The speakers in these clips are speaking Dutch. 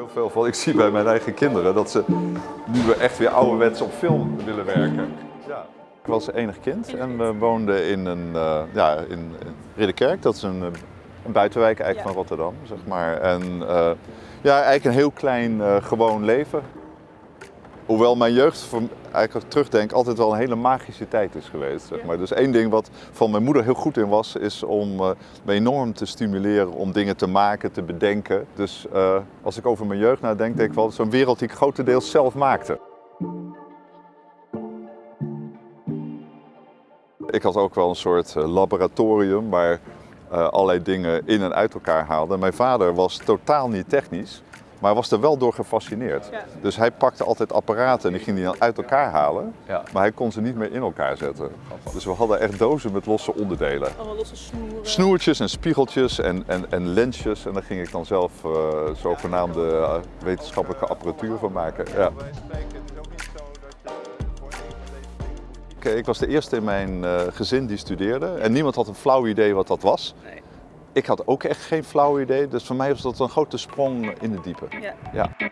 heel veel van. Ik zie bij mijn eigen kinderen dat ze nu echt weer ouderwets op film willen werken. Ja. Ik was enig kind en we woonden in, een, uh, ja, in Ridderkerk. Dat is een, een buitenwijk eigenlijk van Rotterdam, zeg maar. En uh, ja, eigenlijk een heel klein uh, gewoon leven. Hoewel mijn jeugd, eigenlijk als ik terugdenk, altijd wel een hele magische tijd is geweest. Zeg maar. Dus één ding wat van mijn moeder heel goed in was, is om uh, me enorm te stimuleren om dingen te maken, te bedenken. Dus uh, als ik over mijn jeugd nadenk, denk ik wel, zo'n wereld die ik grotendeels zelf maakte. Ik had ook wel een soort laboratorium waar uh, allerlei dingen in en uit elkaar haalde. Mijn vader was totaal niet technisch, maar was er wel door gefascineerd. Ja. Dus hij pakte altijd apparaten en die ging die dan uit elkaar halen, ja. maar hij kon ze niet meer in elkaar zetten. Dus we hadden echt dozen met losse onderdelen. Allemaal losse snoeren. Snoertjes en spiegeltjes en, en, en lensjes en daar ging ik dan zelf uh, zogenaamde uh, wetenschappelijke apparatuur van maken. Ja. Ik was de eerste in mijn uh, gezin die studeerde en niemand had een flauw idee wat dat was. Nee. Ik had ook echt geen flauw idee, dus voor mij was dat een grote sprong in de diepe. Ja. ja.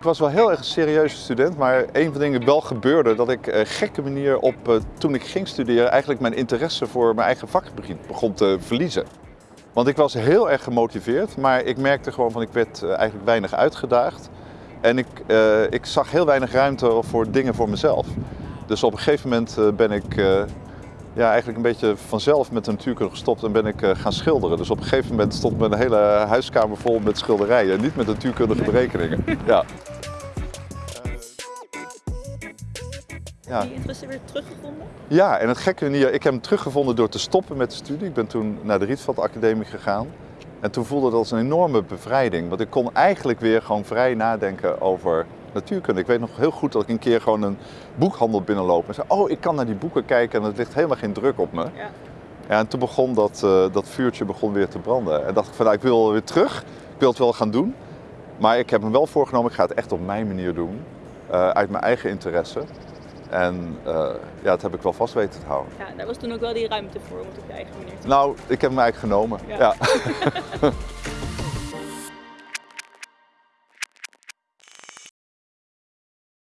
Ik was wel heel erg een serieuze student, maar een van de dingen wel gebeurde dat ik uh, gekke manier op, uh, toen ik ging studeren, eigenlijk mijn interesse voor mijn eigen vak begon te verliezen. Want ik was heel erg gemotiveerd, maar ik merkte gewoon van ik werd uh, eigenlijk weinig uitgedaagd. En ik, ik zag heel weinig ruimte voor dingen voor mezelf. Dus op een gegeven moment ben ik ja, eigenlijk een beetje vanzelf met de natuurkunde gestopt en ben ik gaan schilderen. Dus op een gegeven moment stond mijn hele huiskamer vol met schilderijen, niet met natuurkundige berekeningen. Ja. Ja. Die interesse weer teruggevonden? Ja, en het gekke ik heb hem teruggevonden door te stoppen met de studie. Ik ben toen naar de Rietveld Academie gegaan. En toen voelde dat als een enorme bevrijding. Want ik kon eigenlijk weer gewoon vrij nadenken over natuurkunde. Ik weet nog heel goed dat ik een keer gewoon een boekhandel binnenloop en zei: Oh, ik kan naar die boeken kijken en het ligt helemaal geen druk op me. Ja. Ja, en toen begon dat, uh, dat vuurtje begon weer te branden. En dacht ik van nou, ik wil weer terug. Ik wil het wel gaan doen. Maar ik heb me wel voorgenomen, ik ga het echt op mijn manier doen. Uh, uit mijn eigen interesse. En uh, ja, dat heb ik wel vast weten te houden. Ja, daar was toen ook wel die ruimte voor om het op je eigen manier te doen. Nou, ik heb hem eigenlijk genomen. ja. ja.